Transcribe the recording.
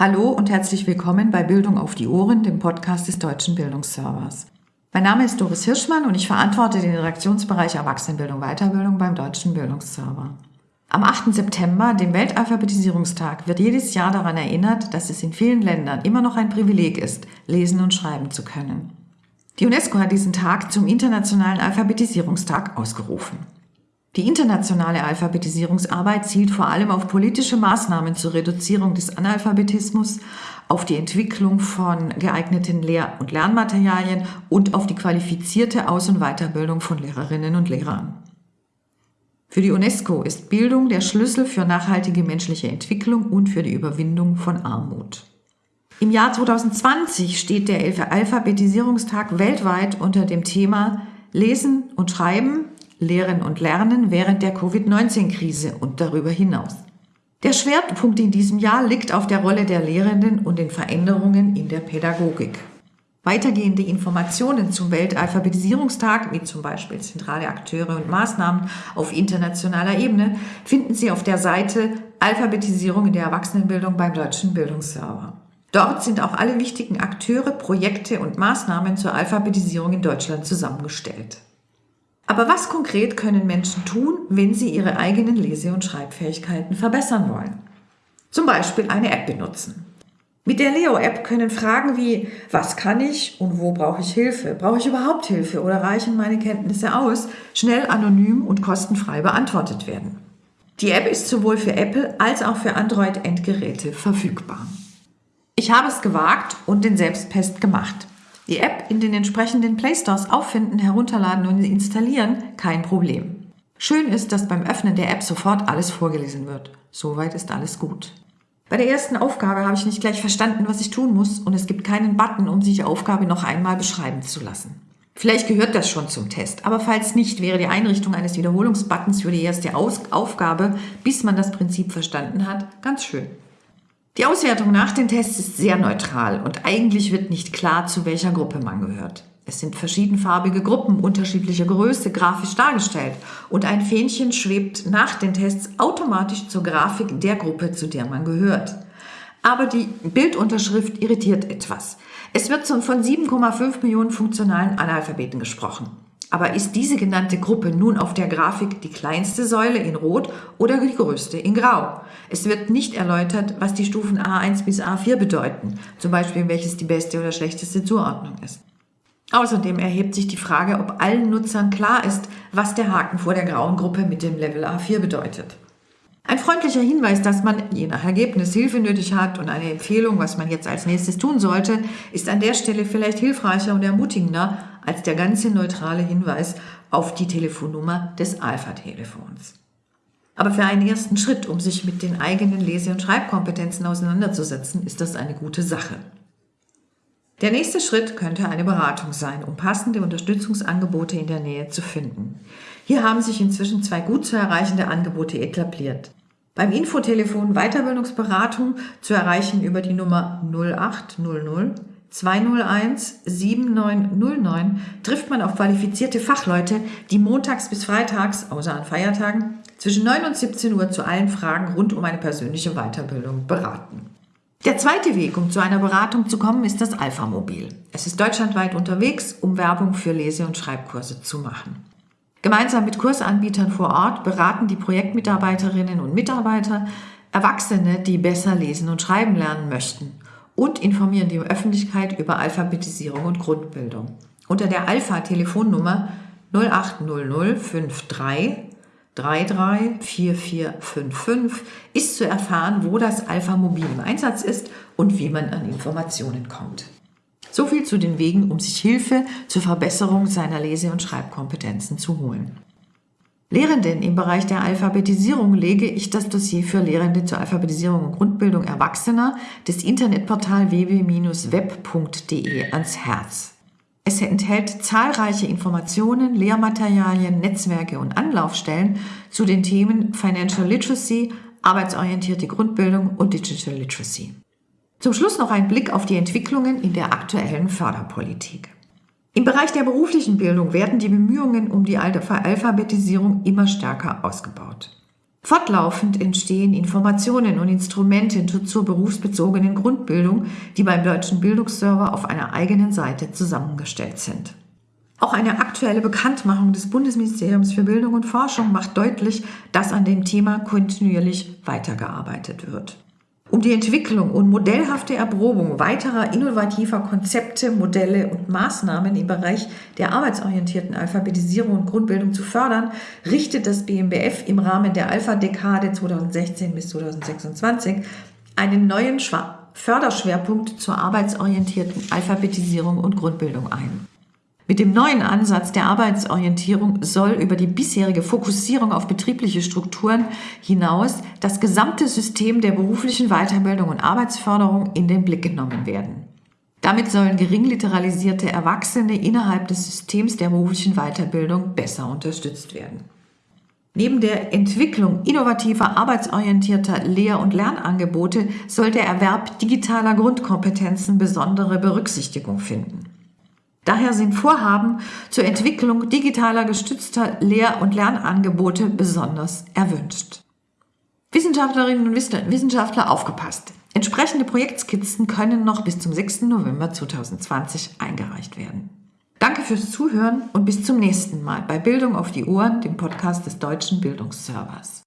Hallo und herzlich willkommen bei Bildung auf die Ohren, dem Podcast des Deutschen Bildungsservers. Mein Name ist Doris Hirschmann und ich verantworte den Redaktionsbereich Erwachsenenbildung Weiterbildung beim Deutschen Bildungsserver. Am 8. September, dem Weltalphabetisierungstag, wird jedes Jahr daran erinnert, dass es in vielen Ländern immer noch ein Privileg ist, lesen und schreiben zu können. Die UNESCO hat diesen Tag zum Internationalen Alphabetisierungstag ausgerufen. Die internationale Alphabetisierungsarbeit zielt vor allem auf politische Maßnahmen zur Reduzierung des Analphabetismus, auf die Entwicklung von geeigneten Lehr- und Lernmaterialien und auf die qualifizierte Aus- und Weiterbildung von Lehrerinnen und Lehrern. Für die UNESCO ist Bildung der Schlüssel für nachhaltige menschliche Entwicklung und für die Überwindung von Armut. Im Jahr 2020 steht der Alphabetisierungstag weltweit unter dem Thema Lesen und Schreiben Lehren und Lernen während der Covid-19-Krise und darüber hinaus. Der Schwerpunkt in diesem Jahr liegt auf der Rolle der Lehrenden und den Veränderungen in der Pädagogik. Weitergehende Informationen zum Weltalphabetisierungstag, wie zum Beispiel zentrale Akteure und Maßnahmen auf internationaler Ebene, finden Sie auf der Seite Alphabetisierung in der Erwachsenenbildung beim Deutschen Bildungsserver. Dort sind auch alle wichtigen Akteure, Projekte und Maßnahmen zur Alphabetisierung in Deutschland zusammengestellt. Aber was konkret können Menschen tun, wenn sie ihre eigenen Lese- und Schreibfähigkeiten verbessern wollen? Zum Beispiel eine App benutzen. Mit der Leo-App können Fragen wie, was kann ich und wo brauche ich Hilfe? Brauche ich überhaupt Hilfe oder reichen meine Kenntnisse aus? Schnell, anonym und kostenfrei beantwortet werden. Die App ist sowohl für Apple als auch für Android-Endgeräte verfügbar. Ich habe es gewagt und den Selbstpest gemacht. Die App in den entsprechenden Play Stores auffinden, herunterladen und installieren, kein Problem. Schön ist, dass beim Öffnen der App sofort alles vorgelesen wird. Soweit ist alles gut. Bei der ersten Aufgabe habe ich nicht gleich verstanden, was ich tun muss und es gibt keinen Button, um sich die Aufgabe noch einmal beschreiben zu lassen. Vielleicht gehört das schon zum Test, aber falls nicht, wäre die Einrichtung eines Wiederholungsbuttons für die erste Aus Aufgabe, bis man das Prinzip verstanden hat, ganz schön. Die Auswertung nach den Tests ist sehr neutral und eigentlich wird nicht klar, zu welcher Gruppe man gehört. Es sind verschiedenfarbige Gruppen unterschiedlicher Größe grafisch dargestellt und ein Fähnchen schwebt nach den Tests automatisch zur Grafik der Gruppe, zu der man gehört. Aber die Bildunterschrift irritiert etwas. Es wird von 7,5 Millionen funktionalen Analphabeten gesprochen. Aber ist diese genannte Gruppe nun auf der Grafik die kleinste Säule in Rot oder die größte in Grau? Es wird nicht erläutert, was die Stufen A1 bis A4 bedeuten, zum Beispiel welches die beste oder schlechteste Zuordnung ist. Außerdem erhebt sich die Frage, ob allen Nutzern klar ist, was der Haken vor der grauen Gruppe mit dem Level A4 bedeutet. Ein freundlicher Hinweis, dass man je nach Ergebnis Hilfe nötig hat und eine Empfehlung, was man jetzt als nächstes tun sollte, ist an der Stelle vielleicht hilfreicher und ermutigender als der ganze neutrale Hinweis auf die Telefonnummer des Alpha-Telefons. Aber für einen ersten Schritt, um sich mit den eigenen Lese- und Schreibkompetenzen auseinanderzusetzen, ist das eine gute Sache. Der nächste Schritt könnte eine Beratung sein, um passende Unterstützungsangebote in der Nähe zu finden. Hier haben sich inzwischen zwei gut zu erreichende Angebote etabliert. Beim Infotelefon Weiterbildungsberatung zu erreichen über die Nummer 0800 201 7909 trifft man auf qualifizierte Fachleute, die montags bis freitags, außer an Feiertagen, zwischen 9 und 17 Uhr zu allen Fragen rund um eine persönliche Weiterbildung beraten. Der zweite Weg, um zu einer Beratung zu kommen, ist das Alpha-Mobil. Es ist deutschlandweit unterwegs, um Werbung für Lese- und Schreibkurse zu machen. Gemeinsam mit Kursanbietern vor Ort beraten die Projektmitarbeiterinnen und Mitarbeiter Erwachsene, die besser lesen und schreiben lernen möchten und informieren die Öffentlichkeit über Alphabetisierung und Grundbildung. Unter der Alpha-Telefonnummer 0800 53 334455 ist zu erfahren, wo das Alpha Mobil im Einsatz ist und wie man an Informationen kommt. So viel zu den Wegen, um sich Hilfe zur Verbesserung seiner Lese- und Schreibkompetenzen zu holen. Lehrenden im Bereich der Alphabetisierung lege ich das Dossier für Lehrende zur Alphabetisierung und Grundbildung Erwachsener des Internetportal www-web.de ans Herz. Es enthält zahlreiche Informationen, Lehrmaterialien, Netzwerke und Anlaufstellen zu den Themen Financial Literacy, arbeitsorientierte Grundbildung und Digital Literacy. Zum Schluss noch ein Blick auf die Entwicklungen in der aktuellen Förderpolitik. Im Bereich der beruflichen Bildung werden die Bemühungen um die Alphabetisierung immer stärker ausgebaut. Fortlaufend entstehen Informationen und Instrumente zur berufsbezogenen Grundbildung, die beim Deutschen Bildungsserver auf einer eigenen Seite zusammengestellt sind. Auch eine aktuelle Bekanntmachung des Bundesministeriums für Bildung und Forschung macht deutlich, dass an dem Thema kontinuierlich weitergearbeitet wird. Um die Entwicklung und modellhafte Erprobung weiterer innovativer Konzepte, Modelle und Maßnahmen im Bereich der arbeitsorientierten Alphabetisierung und Grundbildung zu fördern, richtet das BMBF im Rahmen der Alpha-Dekade 2016 bis 2026 einen neuen Förderschwerpunkt zur arbeitsorientierten Alphabetisierung und Grundbildung ein. Mit dem neuen Ansatz der Arbeitsorientierung soll über die bisherige Fokussierung auf betriebliche Strukturen hinaus das gesamte System der beruflichen Weiterbildung und Arbeitsförderung in den Blick genommen werden. Damit sollen geringliteralisierte Erwachsene innerhalb des Systems der beruflichen Weiterbildung besser unterstützt werden. Neben der Entwicklung innovativer arbeitsorientierter Lehr- und Lernangebote soll der Erwerb digitaler Grundkompetenzen besondere Berücksichtigung finden. Daher sind Vorhaben zur Entwicklung digitaler gestützter Lehr- und Lernangebote besonders erwünscht. Wissenschaftlerinnen und Wissenschaftler aufgepasst. Entsprechende Projektskizzen können noch bis zum 6. November 2020 eingereicht werden. Danke fürs Zuhören und bis zum nächsten Mal bei Bildung auf die Ohren, dem Podcast des Deutschen Bildungsservers.